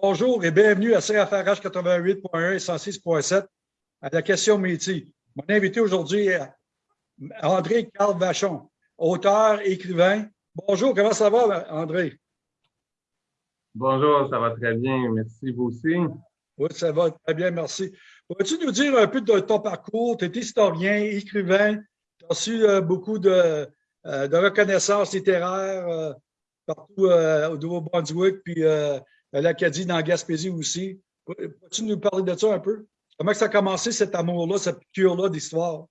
Bonjour et bienvenue à CFRH 88.1 et 106.7 à la question métier. Mon invité aujourd'hui est André Carl Vachon, auteur, écrivain. Bonjour, comment ça va, André? Bonjour, ça va très bien. Merci, vous aussi. Oui, ça va très bien, merci. Pourrais-tu nous dire un peu de ton parcours? Tu es historien, écrivain, tu as reçu euh, beaucoup de, euh, de reconnaissances littéraires euh, partout au Nouveau-Brunswick, puis l'Acadie dans Gaspésie aussi. Peux-tu nous parler de ça un peu? Comment ça a commencé cet amour-là, cette piqûre-là d'histoire?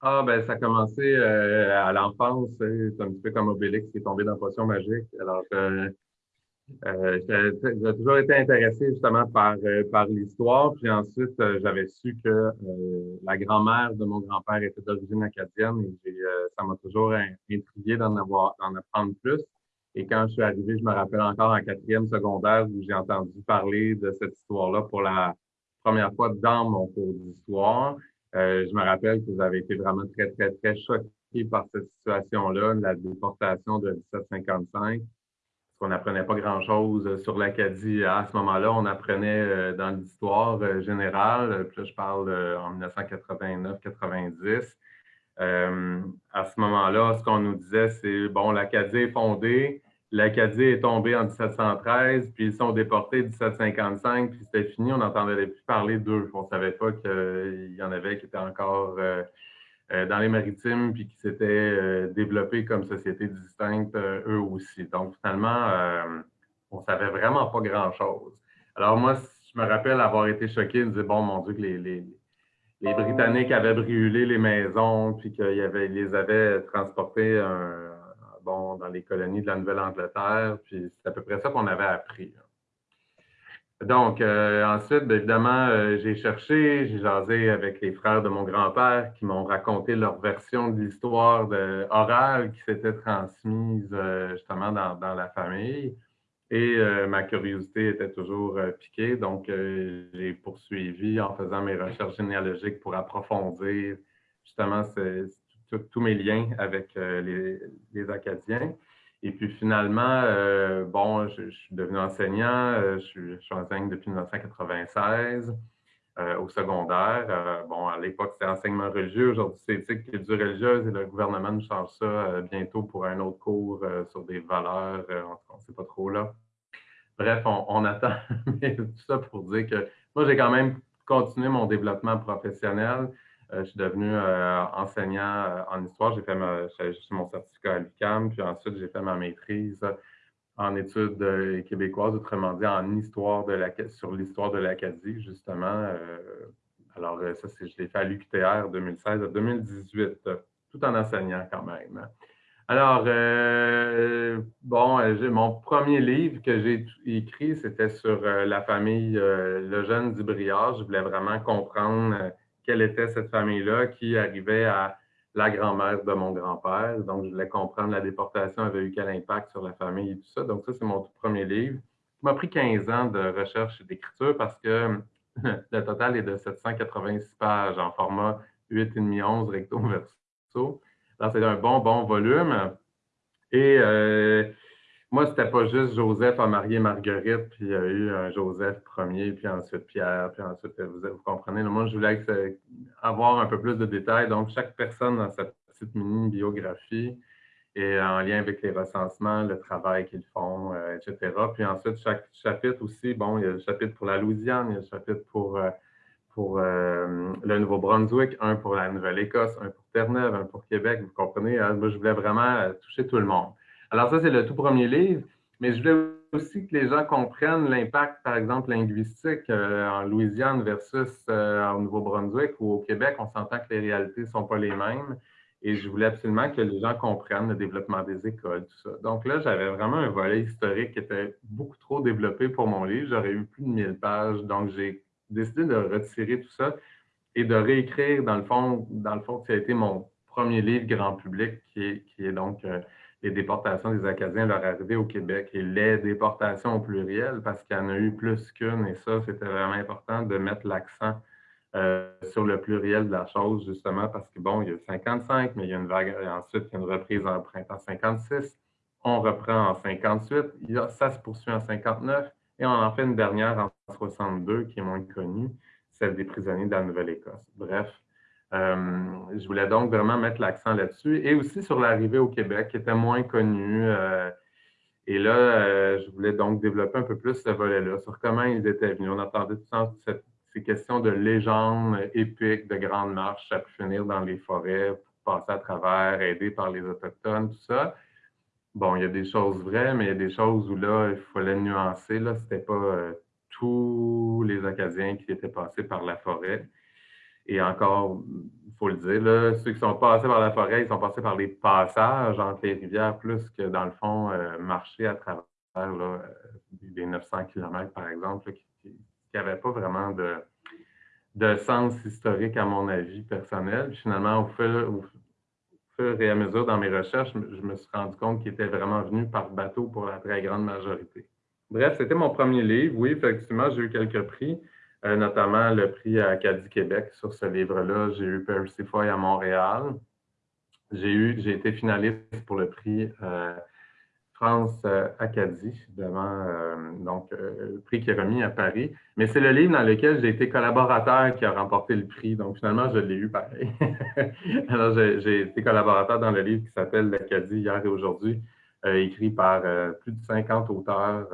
Ah, ben, ça a commencé à l'enfance. C'est un petit peu comme Obélix qui est tombé dans la potion magique. Alors, euh, j'ai toujours été intéressé justement par, euh, par l'histoire. Puis ensuite, euh, j'avais su que euh, la grand-mère de mon grand-père était d'origine acadienne et ça m'a toujours intrigué d'en avoir, d'en apprendre plus. Et quand je suis arrivé, je me rappelle encore en quatrième secondaire où j'ai entendu parler de cette histoire-là pour la première fois dans mon cours d'histoire. je me rappelle que vous avez été vraiment très, très, très choqué par cette situation-là, la déportation de 1755 qu'on n'apprenait pas grand-chose euh, sur l'Acadie à ce moment-là. On apprenait euh, dans l'histoire euh, générale, puis là, je parle en 1989-90. à ce moment-là, ce qu'on nous disait, c'est, bon, l'Acadie est fondée, l'Acadie est tombée en 1713, puis ils sont déportés en 1755, puis c'était fini, on n'entendait plus parler d'eux. On ne savait pas qu'il y en avait qui étaient encore euh, dans les maritimes, puis qui s'étaient euh, développés comme sociétés distinctes euh, eux aussi. Donc, finalement, on savait vraiment pas grand-chose. Alors, moi, je me rappelle avoir été choqué de dire, bon, mon Dieu, que les, Britanniques avaient brûlé les maisons, puis qu'ils les avaient transportés dans les colonies de la Nouvelle-Angleterre, puis c'est à peu près ça qu'on avait appris. Donc, euh, ensuite, bien évidemment, euh, j'ai cherché, j'ai jasé avec les frères de mon grand-père qui m'ont raconté leur version de l'histoire orale qui s'était transmise euh, justement dans, la famille. Et ma curiosité était toujours piquée, donc j'ai poursuivi en faisant mes recherches généalogiques pour approfondir justement tous mes liens avec les, les Acadiens. Et puis finalement, euh, bon, je, suis devenu enseignant, euh, je, suis, je, depuis 1996 euh, au secondaire. bon, à l'époque, c'était enseignement religieux, aujourd'hui c'est éthique du religieuse et le gouvernement nous change ça bientôt pour un autre cours sur des valeurs, on ne sait pas trop là. Bref, on attend, mais tout ça pour dire que moi, j'ai quand même continué mon développement professionnel. Euh, je suis devenu euh, enseignant euh, en histoire. J'ai fait mon certificat à l'UQAM, puis ensuite j'ai fait ma maîtrise en études québécoises, autrement dit en histoire de la, sur l'histoire de l'Acadie, justement. alors, ça, je l'ai fait à l'UQTR 2016 à 2018, tout en enseignant quand même. Alors, bon, mon premier livre que j'ai écrit, c'était sur la famille Le Jeune du Briard. Je voulais vraiment comprendre quelle était cette famille-là qui arrivait à la grand-mère de mon grand-père. Donc, je voulais comprendre la déportation avait eu quel impact sur la famille et tout ça. Donc, ça, c'est mon tout premier livre. Il m'a pris 15 ans de recherche et d'écriture parce que le total est de 786 pages en format 8,5-11 recto verso. Alors, c'est un bon, bon volume. Et euh, moi, c'était pas juste Joseph a marié Marguerite, puis il y a eu un Joseph premier, puis ensuite Pierre, puis ensuite, vous, vous comprenez. moi, je voulais avoir un peu plus de détails. Donc, chaque personne dans sa petite mini-biographie et en lien avec les recensements, le travail qu'ils font, euh, etc. Puis ensuite, chaque chapitre aussi, bon, il y a le chapitre pour la Louisiane, il y a le chapitre pour, euh, pour euh, le Nouveau-Brunswick, un pour la Nouvelle-Écosse, un pour Terre-Neuve, un pour Québec, vous comprenez. Hein? Moi, je voulais vraiment toucher tout le monde. Alors ça, c'est le tout premier livre, mais je voulais aussi que les gens comprennent l'impact, par exemple, linguistique euh, en Louisiane versus euh, au Nouveau-Brunswick ou au Québec. On s'entend que les réalités ne sont pas les mêmes. Et je voulais absolument que les gens comprennent le développement des écoles, tout ça. Donc là, j'avais vraiment un volet historique qui était beaucoup trop développé pour mon livre. J'aurais eu plus de 1000 pages. Donc, j'ai décidé de retirer tout ça et de réécrire, dans le fond, dans le fond, ça a été mon premier livre grand public, qui est, donc euh, les déportations des Acadiens, leur arrivée au Québec et les déportations au pluriel, parce qu'il y en a eu plus qu'une, et ça, c'était vraiment important de mettre l'accent euh, sur le pluriel de la chose, justement, parce que, bon, il y a 55, mais il y a une vague, ensuite, il y a une reprise en printemps 56, on reprend en 58, ça se poursuit en 59, Et on en fait une dernière en 62 qui est moins connue, celle des prisonniers de la Nouvelle-Écosse. Bref, je voulais donc vraiment mettre l'accent là-dessus et aussi sur l'arrivée au Québec qui était moins connue. Euh, et là, euh, je voulais donc développer un peu plus ce volet-là, sur comment ils étaient venus. On entendait tout ces questions de légendes épiques, de grandes marches, ça pu finir dans les forêts, passer à travers, aidé par les Autochtones, tout ça. Bon, il y a des choses vraies, mais il y a des choses où là, il fallait nuancer. Là, c'était pas tous les Acadiens qui étaient passés par la forêt. Et encore, il faut le dire, ceux qui sont passés par la forêt, ils sont passés par les passages entre les rivières plus que, dans le fond, euh, marcher à travers là, les 900 km, par exemple, qui n'avaient pas vraiment de, sens historique, à mon avis, personnel. finalement, au fur, au fur, et à mesure dans mes recherches, je me suis rendu compte qu'ils étaient vraiment venus par bateau pour la très grande majorité. Bref, c'était mon premier livre. Oui, effectivement, j'ai eu quelques prix. Euh, notamment le prix Acadie Québec sur ce livre-là. J'ai eu Percy Foy à Montréal. J'ai eu, j'ai été finaliste pour le prix euh, France euh, Acadie, évidemment, donc le prix qui est remis à Paris. Mais c'est le livre dans lequel j'ai été collaborateur qui a remporté le prix. Donc finalement, je l'ai eu pareil. Alors j'ai été collaborateur dans le livre qui s'appelle L'Acadie hier et aujourd'hui, écrit par plus de 50 auteurs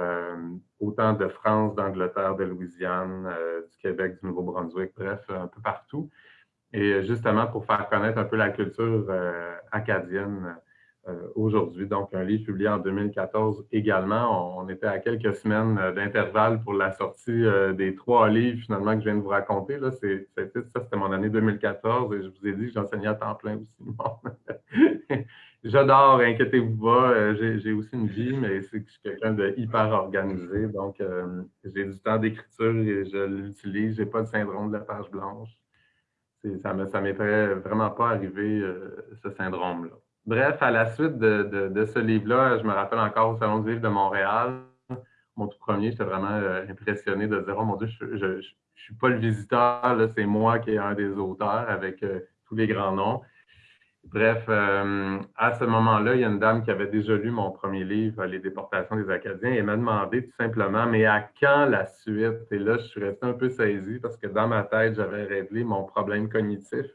autant de France, d'Angleterre, de Louisiane, euh, du Québec, du Nouveau-Brunswick, bref, un peu partout. Et justement, pour faire connaître un peu la culture euh, acadienne euh, aujourd'hui. Donc, un livre publié en 2014 également. On, était à quelques semaines d'intervalle pour la sortie des trois livres finalement que je viens de vous raconter. Là, ça, c'était mon année 2014 et je vous ai dit que j'enseignais à temps plein aussi. J'adore, inquiétez-vous pas. Euh, j'ai aussi une vie, mais c'est que je suis quelqu'un de hyper organisé. Donc, euh, j'ai du temps d'écriture et je l'utilise. Je n'ai pas de syndrome de la page blanche. Ça ne m'est vraiment pas arrivé, euh, ce syndrome-là. Bref, à la suite de, ce livre-là, je me rappelle encore au Salon du livre de Montréal, mon tout premier, j'étais vraiment impressionné de dire Oh mon Dieu, je ne suis pas le visiteur, c'est moi qui est un des auteurs avec tous les grands noms. Bref, euh, à ce moment-là, il y a une dame qui avait déjà lu mon premier livre, Les déportations des Acadiens, et m'a demandé tout simplement, mais à quand la suite? Et là, je suis resté un peu saisi parce que dans ma tête, j'avais réglé mon problème cognitif,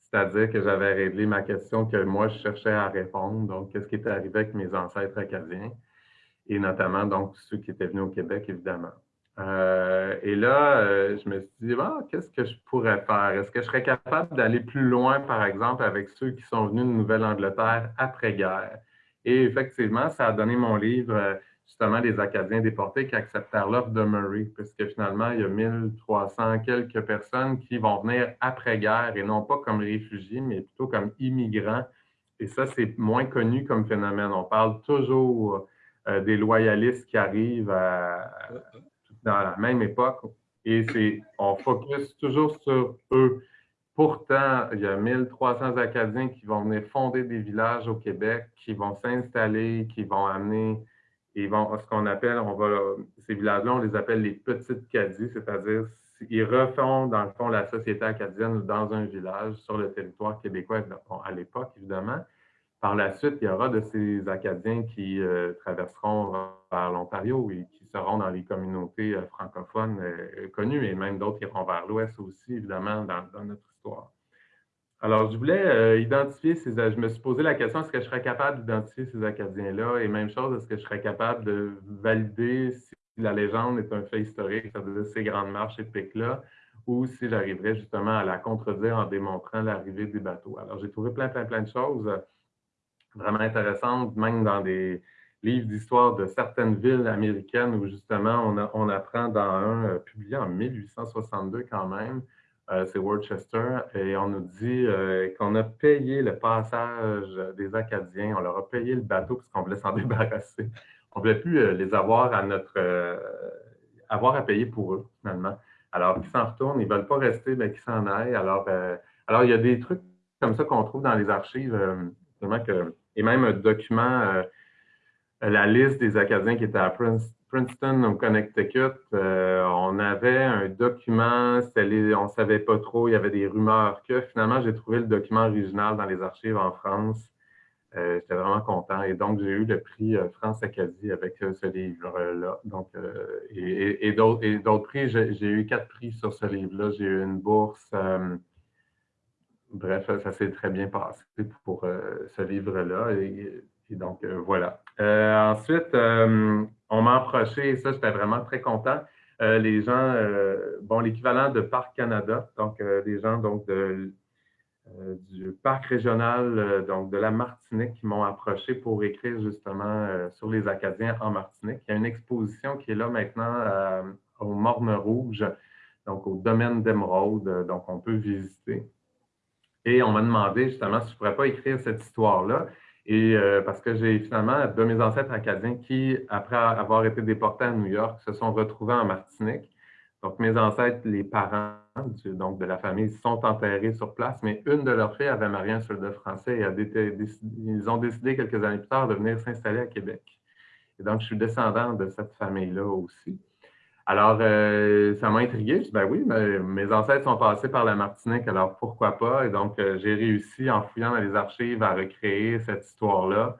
c'est-à-dire que j'avais réglé ma question que moi, je cherchais à répondre. Donc, qu'est-ce qui était arrivé avec mes ancêtres acadiens? Et notamment, donc, ceux qui étaient venus au Québec, évidemment. Euh, et là, euh, je me suis dit, ah, qu'est-ce que je pourrais faire? Est-ce que je serais capable d'aller plus loin, par exemple, avec ceux qui sont venus de Nouvelle-Angleterre après-guerre? Et effectivement, ça a donné mon livre, euh, justement, des Acadiens déportés qui acceptèrent l'offre de Murray, puisque finalement, il y a 1300 quelques personnes qui vont venir après-guerre et non pas comme réfugiés, mais plutôt comme immigrants. Et ça, c'est moins connu comme phénomène. On parle toujours des loyalistes qui arrivent à, dans la même époque et on focus toujours sur eux. Pourtant, il y a 1300 Acadiens qui vont venir fonder des villages au Québec, qui vont s'installer, qui vont amener, ils vont, ce qu'on appelle, on va, ces villages-là, on les appelle les petites Caddies, c'est-à-dire ils refont, dans le fond, la société acadienne dans un village sur le territoire québécois, à l'époque, évidemment. Par la suite, il y aura de ces Acadiens qui euh, traverseront vers l'Ontario et qui seront dans les communautés euh, francophones euh, connues et même d'autres iront vers l'Ouest aussi, évidemment, dans, notre histoire. Alors, je voulais identifier ces... Je me suis posé la question, est-ce que je serais capable d'identifier ces Acadiens-là? Et même chose, est-ce que je serais capable de valider si la légende est un fait historique, c'est-à-dire ces grandes marches épiques-là, ou si j'arriverais justement à la contredire en démontrant l'arrivée des bateaux? Alors, j'ai trouvé plein, plein, plein de choses vraiment intéressante, même dans des livres d'histoire de certaines villes américaines où justement on, apprend dans un euh, publié en 1862 quand même, euh, c'est Worcester, et on nous dit euh, qu'on a payé le passage des Acadiens, on leur a payé le bateau parce qu'on voulait s'en débarrasser. On ne voulait plus les avoir à notre avoir à payer pour eux, finalement. Alors, qu'ils s'en retournent, ils ne veulent pas rester, mais qu'ils s'en aillent. Alors, alors, il y a des trucs comme ça qu'on trouve dans les archives, vraiment que et même un document, euh, la liste des Acadiens qui étaient à Princeton, au Connecticut. Euh, on avait un document, on ne savait pas trop, il y avait des rumeurs que finalement, j'ai trouvé le document original dans les archives en France. Euh, j'étais vraiment content. Et donc, j'ai eu le prix France Acadie avec ce livre-là. Donc, et, et d'autres prix, j'ai eu quatre prix sur ce livre-là. J'ai eu une bourse. Bref, ça s'est très bien passé pour ce livre-là. Et, donc, voilà. ensuite, on m'a approché, et ça, j'étais vraiment très content. les gens, bon, l'équivalent de Parc Canada, donc des gens donc euh, du parc régional euh, donc de la Martinique qui m'ont approché pour écrire justement euh, sur les Acadiens en Martinique. Il y a une exposition qui est là maintenant au Morne Rouge, donc au domaine d'Émeraude, donc on peut visiter. Et on m'a demandé justement si je ne pourrais pas écrire cette histoire-là. Et parce que j'ai finalement de mes ancêtres acadiens qui, après avoir été déportés à New York, se sont retrouvés en Martinique. Donc, mes ancêtres, les parents donc de la famille, sont enterrés sur place, mais une de leurs filles avait marié un soldat français et ils ont décidé quelques années plus tard de venir s'installer à Québec. Et donc, je suis descendant de cette famille-là aussi. Alors, euh, ça m'a intrigué. Je dis, ben oui, mes ancêtres sont passés par la Martinique, alors pourquoi pas? Et donc, euh, j'ai réussi, en fouillant dans les archives, à recréer cette histoire-là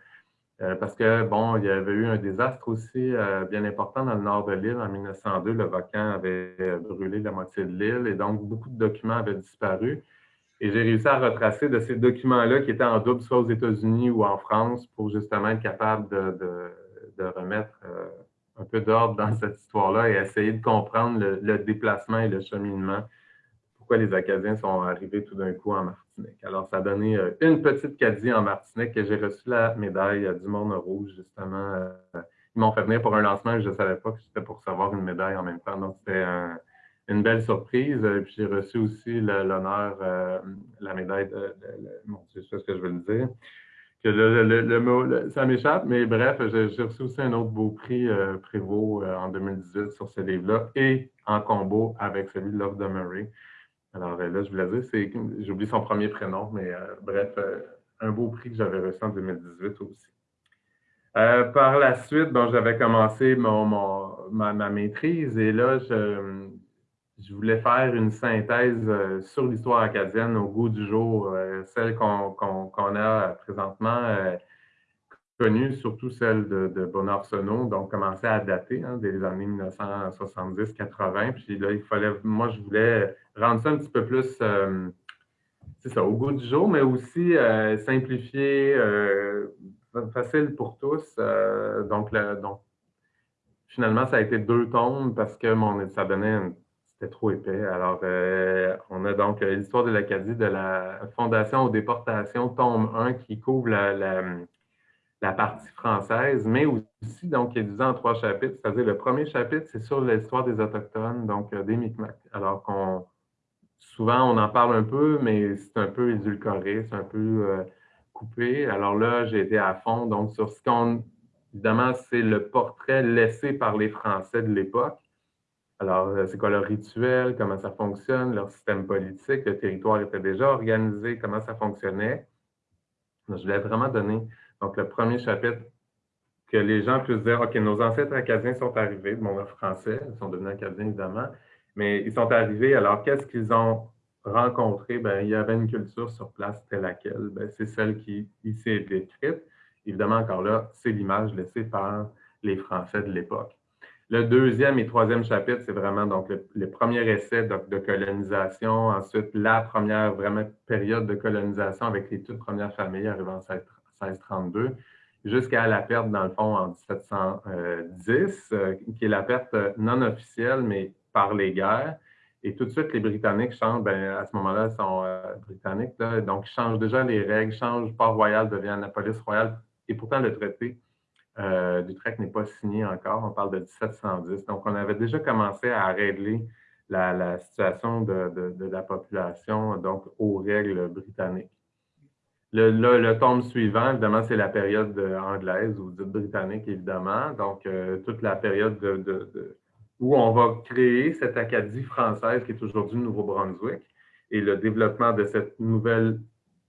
euh, parce que, bon, il y avait eu un désastre aussi bien important dans le nord de l'île en 1902. Le volcan avait brûlé la moitié de l'île et donc beaucoup de documents avaient disparu. Et j'ai réussi à retracer de ces documents-là qui étaient en double, soit aux États-Unis ou en France, pour justement être capable de, remettre un peu d'ordre dans cette histoire-là et essayer de comprendre le déplacement et le cheminement les Acadiens sont arrivés tout d'un coup en Martinique? Alors, ça a donné euh, une petite Cadie en Martinique et j'ai reçu la médaille du Monde Rouge, justement. Euh, ils m'ont fait venir pour un lancement et je ne savais pas que c'était pour recevoir une médaille en même temps. Donc, c'était une belle surprise. Puis j'ai reçu aussi l'honneur, euh, la médaille de, mon Dieu, sais ce que je veux dire. Que le, mot, ça m'échappe, mais bref, j'ai reçu aussi un autre beau prix Prévost en 2018 sur ce livre-là et en combo avec celui de Love de Murray. Alors euh, là, je voulais dire, oublié son premier prénom, mais euh, bref, euh, un beau prix que j'avais reçu en 2018 aussi. par la suite, j'avais commencé ma, maîtrise et là, je, je, voulais faire une synthèse sur l'histoire acadienne au goût du jour, celle qu'on, a présentement connue, surtout celle de, de Bonarsenault, donc commencer à dater hein, des années 1970-80. Puis là, il fallait, moi, je voulais rendre ça un petit peu plus, euh, c'est ça, au goût du jour, mais aussi euh, simplifié, euh, facile pour tous. donc, donc, finalement, ça a été deux tomes parce que mon, ça donnait, trop épais. Alors, on a donc l'histoire de l'Acadie de la Fondation aux déportations, tome 1, qui couvre la partie française, mais aussi, donc, qui est divisé en trois chapitres. C'est-à-dire, le premier chapitre, c'est sur l'histoire des Autochtones, donc euh, des Micmacs. Alors qu'on, souvent, on en parle un peu, mais c'est un peu édulcoré, c'est un peu euh, coupé. Alors là, j'ai été à fond, donc, sur ce qu'on, évidemment, c'est le portrait laissé par les Français de l'époque. Alors, euh, c'est quoi leur rituel, comment ça fonctionne, leur système politique, le territoire était déjà organisé, comment ça fonctionnait? je voulais vraiment donner donc, le premier chapitre, que les gens puissent dire, OK, nos ancêtres acadiens sont arrivés, mon français, ils sont devenus acadiens évidemment, mais ils sont arrivés, alors qu'est-ce qu'ils ont rencontré? Ben, il y avait une culture sur place telle laquelle. Ben, c'est celle qui ici est décrite. Évidemment, encore là, c'est l'image laissée par les Français de l'époque. Le deuxième et troisième chapitre, c'est vraiment donc le, premier essai de, colonisation, ensuite la première vraiment période de colonisation avec les toutes premières familles arrivant cette 1632, jusqu'à la perte, dans le fond, en 1710, euh, qui est la perte non officielle, mais par les guerres. Et tout de suite, les Britanniques changent, ben, à ce moment-là, ils sont euh, britanniques, donc ils changent déjà les règles, changent, Port Royal devient la police royale, et pourtant le traité euh, d'Utrecht n'est pas signé encore, on parle de 1710. Donc, on avait déjà commencé à régler la, situation de, la population, donc aux règles britanniques. Le, tome suivant, évidemment, c'est la période anglaise ou britannique, évidemment. Donc, euh, toute la période de, où on va créer cette Acadie française qui est aujourd'hui le Nouveau-Brunswick et le développement de cette nouvelle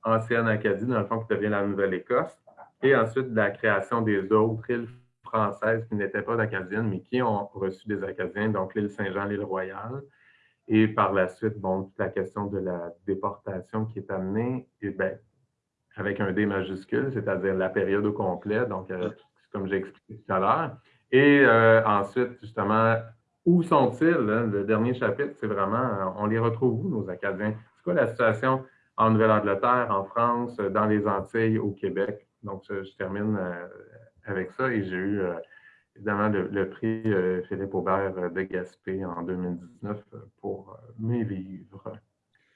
ancienne Acadie, dans le fond, qui devient la Nouvelle-Écosse. Et ensuite, la création des autres îles françaises qui n'étaient pas acadiennes, mais qui ont reçu des Acadiens, donc l'île Saint-Jean, l'île Royale. Et par la suite, bon, toute la question de la déportation qui est amenée, et bien, avec un D majuscule, c'est-à-dire la période au complet, donc comme j'ai expliqué tout à l'heure. Et ensuite, justement, où sont-ils? Hein? Le dernier chapitre, c'est vraiment, on les retrouve où, nos Acadiens? C'est quoi la situation en Nouvelle-Angleterre, en France, dans les Antilles, au Québec? Donc, je, termine avec ça et j'ai eu évidemment le, prix Philippe Aubert de Gaspé en 2019 pour mes livres.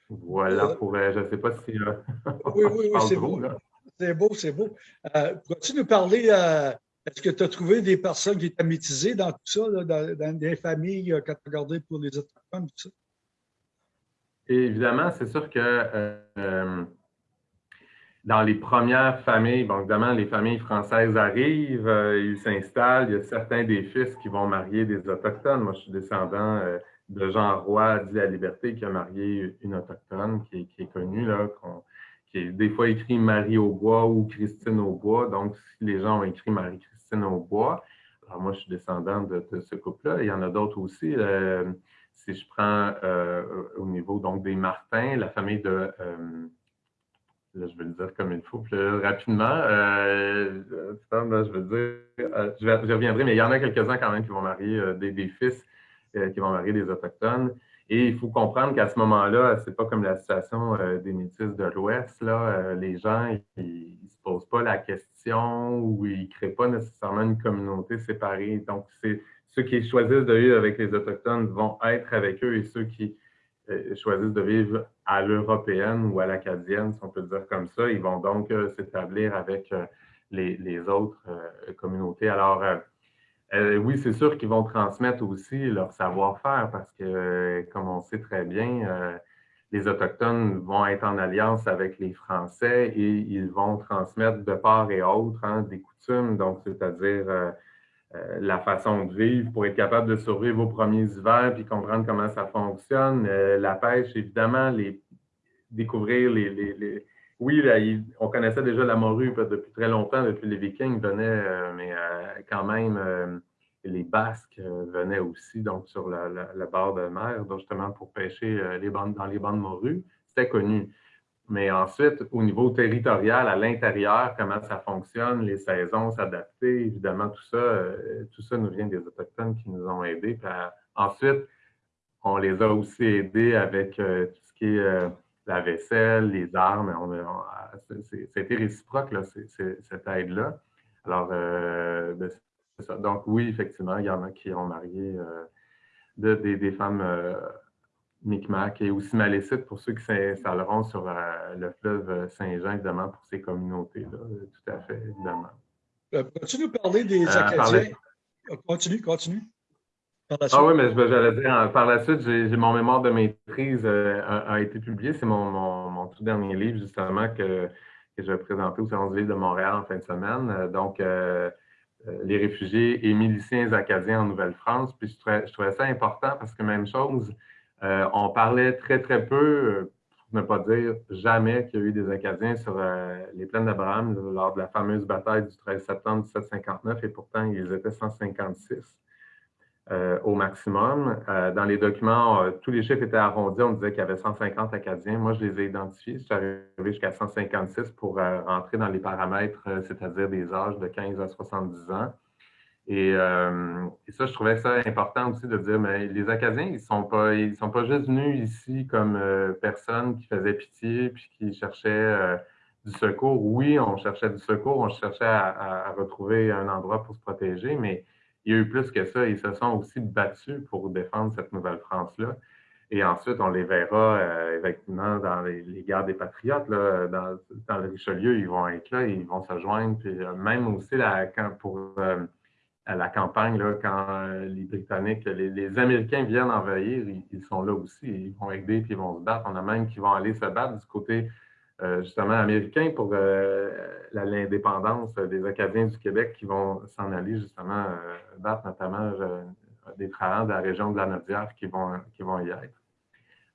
Voilà, pour, je ne sais pas si. oui, oui, oui, c'est beau. C'est beau, c'est beau. Euh, Pourrais-tu nous parler, euh, est-ce que tu as trouvé des personnes qui étaient métisées dans tout ça, dans, des familles euh, quand tu as regardé pour les autochtones, tout ça? évidemment, c'est sûr que euh, dans les premières familles, bon, évidemment, les familles françaises arrivent, ils s'installent, il y a certains des fils qui vont marier des Autochtones. Moi, je suis descendant de Jean Roy, dit la liberté, qui a marié une autochtone qui est, connue, là, qui est des fois écrit Marie Aubois ou Christine Aubois. Donc, si les gens ont écrit Marie-Christine Aubois, alors moi, je suis descendant de, ce couple-là. Il y en a d'autres aussi. Euh, si je prends euh, au niveau donc des Martins, la famille de euh, là, je vais le dire comme il faut plus rapidement. je vais dire, je, reviendrai, mais il y en a quelques-uns quand même qui vont marier des, fils euh, qui vont marier des Autochtones. Et il faut comprendre qu'à ce moment-là, c'est pas comme la situation euh, des Métis de l'Ouest. Euh, les gens, ils ne se posent pas la question ou ils ne créent pas nécessairement une communauté séparée. Donc, ceux qui choisissent de vivre avec les Autochtones vont être avec eux et ceux qui choisissent de vivre à l'européenne ou à l'acadienne, si on peut dire comme ça, ils vont donc s'établir avec les, les, autres communautés. Alors, euh, oui, c'est sûr qu'ils vont transmettre aussi leur savoir-faire parce que, comme on sait très bien, euh, les Autochtones vont être en alliance avec les Français et ils vont transmettre de part et autre hein, des coutumes, donc c'est-à-dire euh, la façon de vivre pour être capable de survivre aux premiers hivers puis comprendre comment ça fonctionne. la pêche, évidemment, les, découvrir les oui, on connaissait déjà la morue depuis très longtemps, depuis les Vikings venaient, euh, mais euh, quand même, euh, les Basques venaient aussi, donc sur la, barre de mer, justement pour pêcher les bandes, dans les bandes morues. C'était connu. Mais ensuite, au niveau territorial, à l'intérieur, comment ça fonctionne, les saisons, s'adapter, évidemment, tout ça, tout ça nous vient des Autochtones qui nous ont aidés. ensuite, on les a aussi aidés avec tout ce qui est la vaisselle, les armes. C'était réciproque, là, cette aide-là. Alors, euh, ben, ça. Donc, oui, effectivement, il y en a qui ont marié euh, des, femmes euh, Micmac et aussi Malécites pour ceux qui s'installeront sur le fleuve Saint-Jean, évidemment, pour ces communautés-là. Tout à fait, évidemment. Peux-tu nous parler des Acadiens? Continue, continue. Ah oui, mais j'allais dire, par la suite, j'ai mon mémoire de maîtrise euh, a, été publié. C'est mon, tout dernier livre, justement, que, que je vais présenter au Salon du livre de Montréal en fin de semaine. Euh, donc, euh, les réfugiés et miliciens acadiens en Nouvelle-France. Puis je trouvais, je trouvais, ça important parce que même chose, on parlait très, très peu, pour ne pas dire jamais, qu'il y a eu des Acadiens sur les plaines d'Abraham lors de la fameuse bataille du 13 septembre 1759 et pourtant, ils étaient 156. Euh, au maximum. Euh, dans les documents, euh, tous les chiffres étaient arrondis. On disait qu'il y avait 150 Acadiens. Moi, je les ai identifiés. Je suis arrivé jusqu'à 156 pour rentrer dans les paramètres, c'est-à-dire des âges de 15 à 70 ans. Et, ça, je trouvais ça important aussi de dire, mais les Acadiens, ils sont, pas, ils sont pas juste venus ici comme personnes qui faisaient pitié puis qui cherchaient du secours. Oui, on cherchait du secours, on cherchait à retrouver un endroit pour se protéger, mais il y a eu plus que ça. Ils se sont aussi battus pour défendre cette Nouvelle-France-là. Et ensuite, on les verra euh, effectivement dans les, guerres des patriotes. Là, dans, le Richelieu, ils vont être là, ils vont se joindre. Puis euh, même aussi la, quand, pour euh, la campagne, là, quand les Britanniques, les, Américains viennent envahir, ils, sont là aussi. Ils vont aider puis ils vont se battre. On a même qui vont aller se battre du côté euh, justement américains pour euh, l'indépendance des Acadiens du Québec qui vont s'en aller justement euh, battre notamment des travailleurs de la région de la Nodière qui vont, qui vont y être.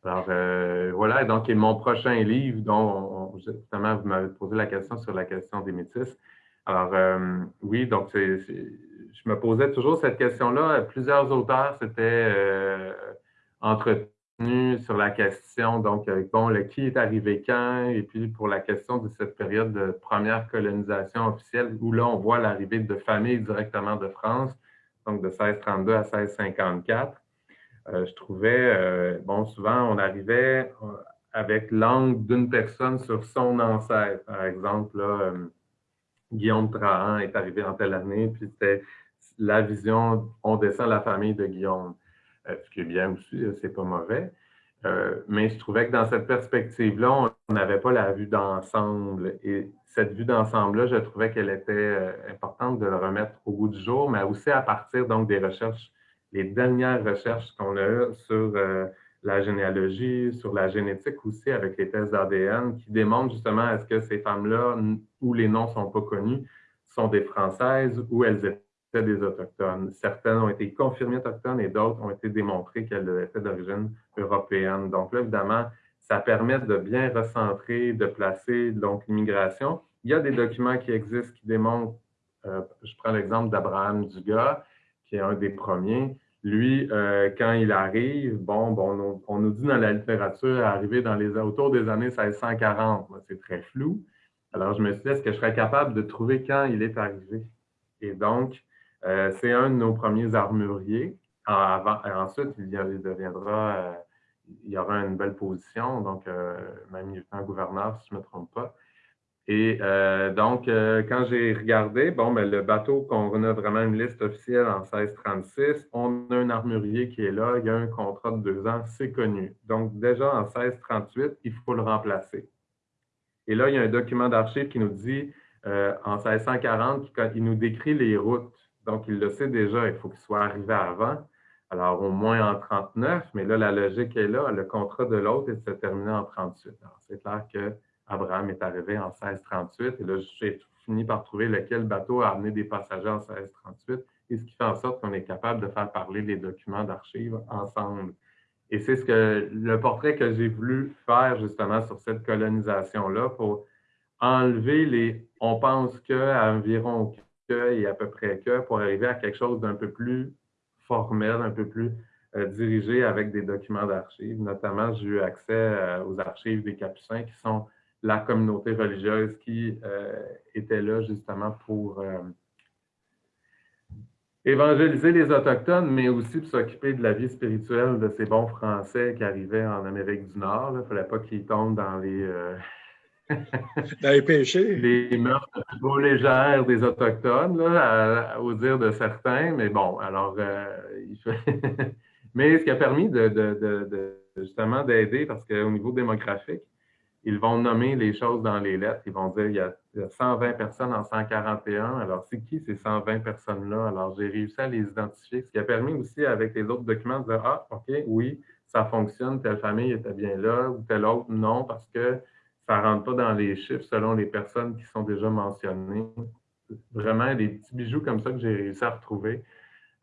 Alors voilà, donc mon prochain livre dont justement vous m'avez posé la question sur la question des métis. Alors oui, donc je me posais toujours cette question-là. Plusieurs auteurs s'étaient entretenus sur la question, donc, euh, bon, le qui est arrivé quand, et puis pour la question de cette période de première colonisation officielle, où là, on voit l'arrivée de familles directement de France, donc de 1632 à 1654. Euh, je trouvais, euh, bon, souvent, on arrivait avec l'angle d'une personne sur son ancêtre. Par exemple, là, Guillaume Trahan est arrivé en telle année, puis c'était la vision, on descend la famille de Guillaume. Euh, ce qui est bien aussi, euh, c'est pas mauvais. Euh, mais je trouvais que dans cette perspective-là, on n'avait pas la vue d'ensemble. Et cette vue d'ensemble-là, je trouvais qu'elle était importante de le remettre au bout du jour, mais aussi à partir donc des recherches, les dernières recherches qu'on a eues sur la généalogie, sur la génétique aussi avec les tests d'ADN, qui démontrent justement est-ce que ces femmes-là, où les noms ne sont pas connus, sont des Françaises ou elles étaient des Autochtones. Certaines ont été confirmées autochtones et d'autres ont été démontrées qu'elles étaient d'origine européenne. Donc là, évidemment, ça permet de bien recentrer, de placer l'immigration. Il y a des documents qui existent qui démontrent, euh, je prends l'exemple d'Abraham Dugas, qui est un des premiers. Lui, euh, quand il arrive, bon, bon on, nous dit dans la littérature, arriver dans les, autour des années 1640, c'est très flou. Alors, je me suis dit, est-ce que je serais capable de trouver quand il est arrivé? Et donc, euh, c'est un de nos premiers armuriers. ensuite, il, deviendra, euh, il y aura une belle position, donc euh, même lieutenant gouverneur, si je ne me trompe pas. Et donc, quand j'ai regardé, bon, ben, le bateau, qu'on a vraiment une liste officielle en 1636, on a un armurier qui est là, il y a un contrat de deux ans, c'est connu. Donc, déjà en 1638, il faut le remplacer. Et là, il y a un document d'archives qui nous dit, en 1640, il nous décrit les routes donc, il le sait déjà, il faut qu'il soit arrivé avant. Alors, au moins en 39, mais là, la logique est là. Le contrat de l'autre est de se terminer en 38. Alors, c'est clair qu'Abraham est arrivé en 1638. Et là, j'ai fini par trouver lequel bateau a amené des passagers en 1638. Et ce qui fait en sorte qu'on est capable de faire parler les documents d'archives ensemble. Et c'est ce que le portrait que j'ai voulu faire justement sur cette colonisation-là pour enlever les on pense qu'à environ et à peu près que pour arriver à quelque chose d'un peu plus formel, un peu plus euh, dirigé avec des documents d'archives. Notamment, j'ai eu accès euh, aux archives des Capucins, qui sont la communauté religieuse qui euh, était là justement pour évangéliser les Autochtones, mais aussi pour s'occuper de la vie spirituelle de ces bons Français qui arrivaient en Amérique du Nord. Il ne fallait pas qu'ils tombent dans les les meurtres trop légères des Autochtones, là, au dire de certains. Mais bon, alors, euh, mais ce qui a permis justement d'aider, parce qu'au niveau démographique, ils vont nommer les choses dans les lettres. Ils vont dire il y a, 120 personnes en 141. Alors, c'est qui ces 120 personnes-là? Alors, j'ai réussi à les identifier, ce qui a permis aussi, avec les autres documents, de dire Ah, OK, oui, ça fonctionne, telle famille était bien là, ou telle autre, non, parce que ça ne rentre pas dans les chiffres selon les personnes qui sont déjà mentionnées. Vraiment des petits bijoux comme ça que j'ai réussi à retrouver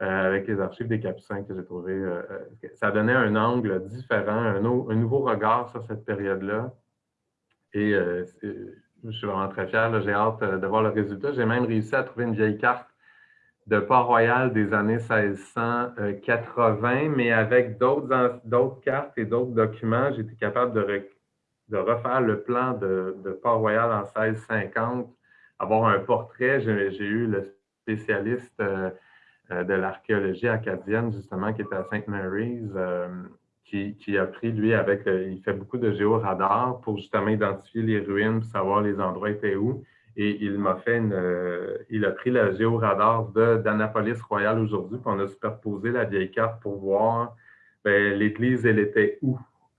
euh, avec les archives des Capucins que j'ai trouvé. Euh, euh, ça donnait un angle différent, un, nouveau regard sur cette période-là. Et je suis vraiment très fier. J'ai hâte de voir le résultat. J'ai même réussi à trouver une vieille carte de Port-Royal des années 1680, mais avec d'autres cartes et d'autres documents, j'ai été capable de, de refaire le plan de, Port-Royal en 1650, avoir un portrait. J'ai eu le spécialiste euh, euh, de l'archéologie acadienne, justement, qui était à St. Mary's, euh, qui, a pris, lui, avec, il fait beaucoup de géoradar pour justement identifier les ruines, pour savoir les endroits étaient où. Et il m'a fait une, il a pris le géoradar d'Annapolis Royal aujourd'hui, puis on a superposé la vieille carte pour voir ben, l'église, elle était où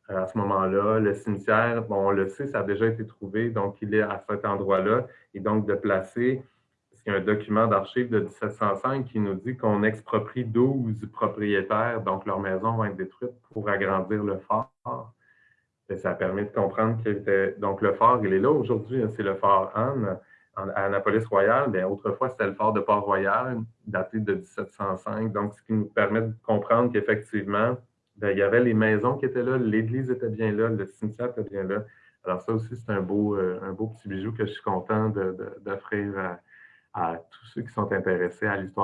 à ce moment-là. Le cimetière, bon, on le sait, ça a déjà été trouvé, donc il est à cet endroit-là. Et donc, de placer, parce un document d'archives de 1705 qui nous dit qu'on exproprie 12 propriétaires, donc leurs maisons vont être détruites pour agrandir le fort. Et ça permet de comprendre était. Donc, le fort, il est là aujourd'hui, hein, c'est le fort Anne à Annapolis Royal. Bien, autrefois, c'était le fort de Port-Royal, daté de 1705. Donc, ce qui nous permet de comprendre qu'effectivement, il y avait les maisons qui étaient là, l'église était bien là, le cimetière était bien là. Alors ça aussi, c'est un beau, euh, un beau petit bijou que je suis content d'offrir à tous ceux qui sont intéressés à l'histoire.